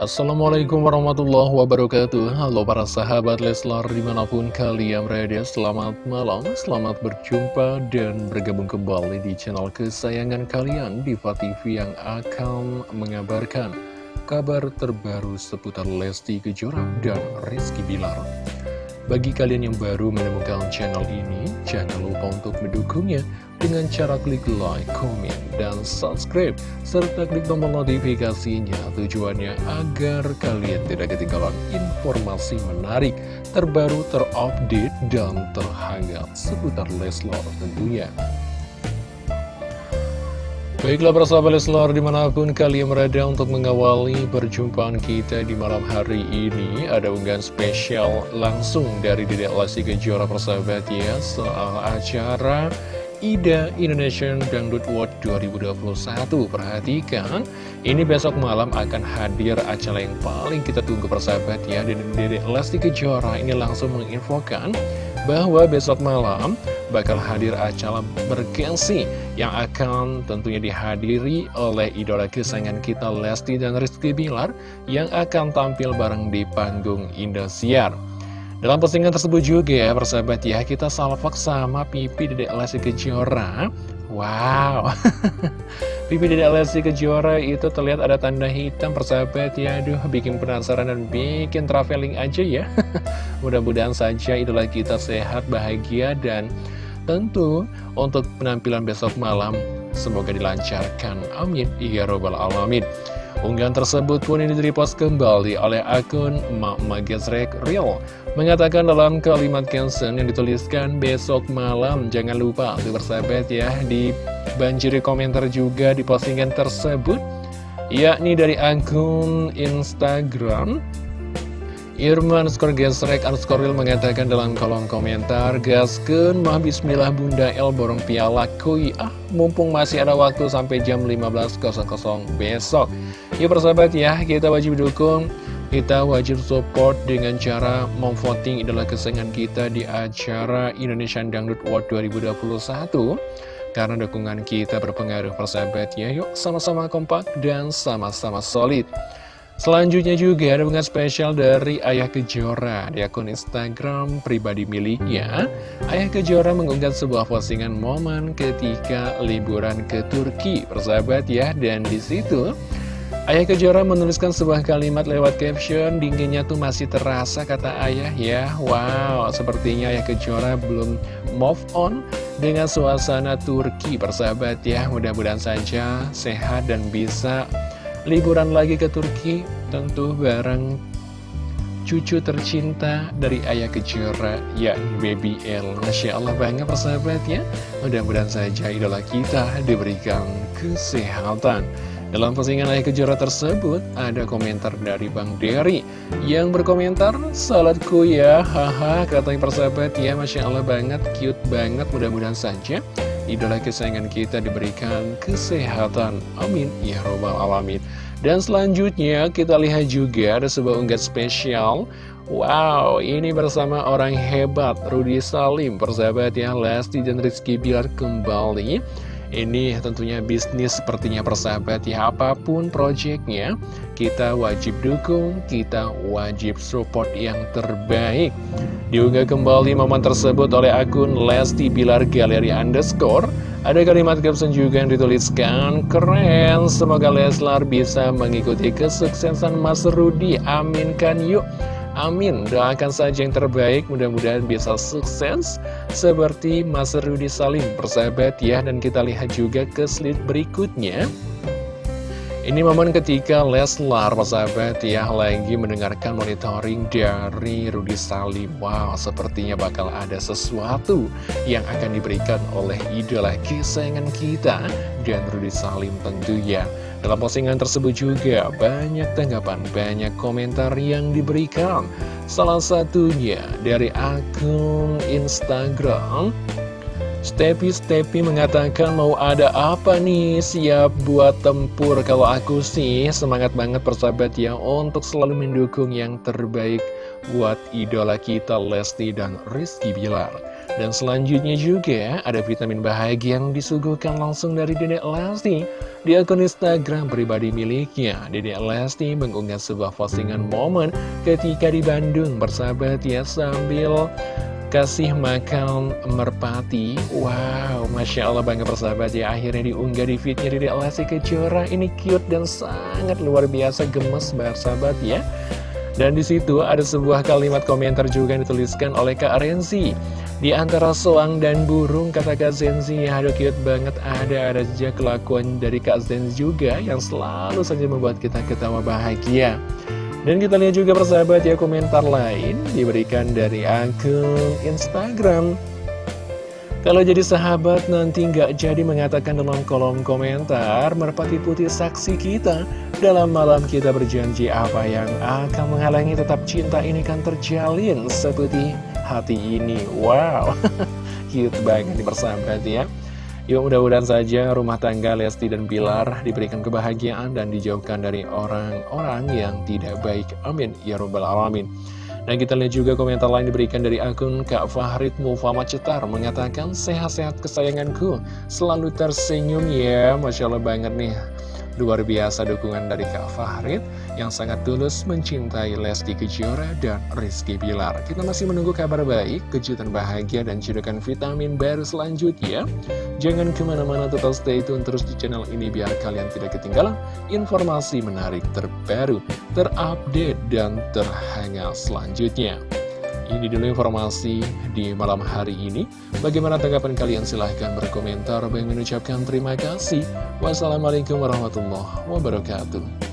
Assalamualaikum warahmatullahi wabarakatuh. Halo para sahabat Leslar di mana pun kalian berada Selamat malam, selamat berjumpa dan bergabung kembali di channel kesayangan kalian Diva TV yang akan mengabarkan kabar terbaru seputar Lesti Kejora dan Rizky Bilar. Bagi kalian yang baru menemukan channel ini, jangan lupa untuk mendukungnya dengan cara klik like, comment, dan subscribe, serta klik tombol notifikasinya tujuannya agar kalian tidak ketinggalan informasi menarik, terbaru, terupdate, dan terhangat seputar Leslar tentunya. Baiklah persahabat Leslar di mana pun kalian berada untuk mengawali perjumpaan kita di malam hari ini Ada unggahan spesial langsung dari Dedek Lesti Kejora persahabat ya Soal acara IDA Indonesian Dangdut World 2021 Perhatikan, ini besok malam akan hadir acara yang paling kita tunggu persahabat ya Dan Dedek Lesti Kejora ini langsung menginfokan bahwa besok malam bakal hadir acara bergensi yang akan tentunya dihadiri oleh idola kesayangan kita Lesti dan Rizky Bilar yang akan tampil bareng di panggung Indosiar. Dalam postingan tersebut juga ya persahabat ya kita salvok sama pipi Dedek Lesti Kejora. Wow. Pipi Dedek Lesti Kejora itu terlihat ada tanda hitam persahabat ya. Aduh bikin penasaran dan bikin traveling aja ya. Mudah-mudahan saja idola kita sehat, bahagia dan tentu untuk penampilan besok malam Semoga dilancarkan. Amin. Ya Robbal Alamin Unggahan tersebut pun ini direpost kembali oleh akun Mama Real Mengatakan dalam kalimat caption yang dituliskan besok malam Jangan lupa untuk bersahabat ya Di banjiri komentar juga di postingan tersebut Yakni dari akun Instagram. Irman skor gesrek real mengatakan dalam kolom komentar Gasken mah bismillah bunda El borong piala kui. Ah mumpung masih ada waktu sampai jam 15.00 besok Yuk persahabat ya kita wajib dukung Kita wajib support dengan cara memvoting idola kesenangan kita di acara Indonesian Dangdut World 2021 Karena dukungan kita berpengaruh persahabat ya Yuk sama-sama kompak dan sama-sama solid Selanjutnya juga ada bunga spesial dari Ayah Kejora di akun Instagram pribadi miliknya. Ayah Kejora mengunggah sebuah postingan momen ketika liburan ke Turki, persahabat ya. Dan di situ Ayah Kejora menuliskan sebuah kalimat lewat caption, dinginnya tuh masih terasa kata ayah ya. Wow, sepertinya Ayah Kejora belum move on dengan suasana Turki, persahabat ya. Mudah-mudahan saja sehat dan bisa liburan lagi ke Turki tentu bareng cucu tercinta dari ayah kejora ya Baby L Masya Allah banget persahabat ya mudah-mudahan saja idola kita diberikan kesehatan dalam postingan ayah kejora tersebut, ada komentar dari Bang Derry yang berkomentar, Salatku ya, haha, katanya persahabat ya, Masya Allah banget, cute banget, mudah-mudahan saja idola kesayangan kita diberikan kesehatan. Amin. Ya Robbal Alamin. Dan selanjutnya kita lihat juga ada sebuah unggat spesial. Wow, ini bersama orang hebat, Rudy Salim, persahabat ya, Lesti dan Rizky Bilar kembali ini tentunya bisnis sepertinya persahabat ya. Apa pun proyeknya kita wajib dukung, kita wajib support yang terbaik. Diunggah kembali momen tersebut oleh akun Lesti Bilar Galeri Underscore. Ada kalimat caption juga yang dituliskan Keren, semoga Leslar bisa mengikuti kesuksesan Mas Rudi. Aminkan yuk Amin, doakan saja yang terbaik, mudah-mudahan bisa sukses seperti Mas Rudi Salim, persahabat ya. Dan kita lihat juga ke slide berikutnya. Ini momen ketika Leslar, persahabat ya, lagi mendengarkan monitoring dari Rudi Salim. Wow, sepertinya bakal ada sesuatu yang akan diberikan oleh idola kesayangan kita dan Rudi Salim tentunya. Dalam postingan tersebut juga banyak tanggapan, banyak komentar yang diberikan. Salah satunya dari akun Instagram Stepi Stepi mengatakan mau ada apa nih? Siap buat tempur. Kalau aku sih semangat banget persahabat ya Untuk selalu mendukung yang terbaik buat idola kita Lesti dan Rizky Bilar. Dan selanjutnya juga ada vitamin bahagia yang disuguhkan langsung dari Dedek Lesti Di akun Instagram pribadi miliknya. Dedek Lesti mengunggah sebuah postingan momen ketika di Bandung bersahabat ya sambil kasih makan merpati. Wow, Masya Allah bangga persahabat ya. Akhirnya diunggah di feednya Dedek Lesti Kejora. Ini cute dan sangat luar biasa gemes bersahabat ya. Dan di situ ada sebuah kalimat komentar juga yang dituliskan oleh Kak Renzi. Di antara soang dan burung, kata Kak Zenzi, aduh cute banget, ada ada saja kelakuan dari Kak Zenzi juga yang selalu saja membuat kita ketawa bahagia. Dan kita lihat juga persahabat ya komentar lain diberikan dari akun Instagram. Kalau jadi sahabat nanti nggak jadi mengatakan dalam kolom komentar Merpati putih saksi kita. Dalam malam kita berjanji apa yang akan menghalangi tetap cinta ini kan terjalin Seperti hati ini. Wow. Cute banget nih persahabat ya Yuk mudah-mudahan saja rumah tangga Lesti dan Bilar diberikan kebahagiaan dan dijauhkan dari orang-orang yang tidak baik. Amin. Ya Rabbal Alamin. Dan kita lihat juga komentar lain diberikan dari akun Kak Fahrid Mufama Cetar Mengatakan sehat-sehat kesayanganku Selalu tersenyum ya Masya Allah banget nih Luar biasa dukungan dari Kak Fahrid yang sangat tulus mencintai Lesti Kejora dan Rizky Bilar. Kita masih menunggu kabar baik, kejutan bahagia, dan cedokan vitamin baru selanjutnya. Jangan ke mana-mana tetap stay tune terus di channel ini biar kalian tidak ketinggalan informasi menarik terbaru, terupdate, dan terhangat selanjutnya. Ini dulu informasi di malam hari ini. Bagaimana tanggapan kalian? Silahkan berkomentar. Bang mengucapkan terima kasih. Wassalamualaikum warahmatullahi wabarakatuh.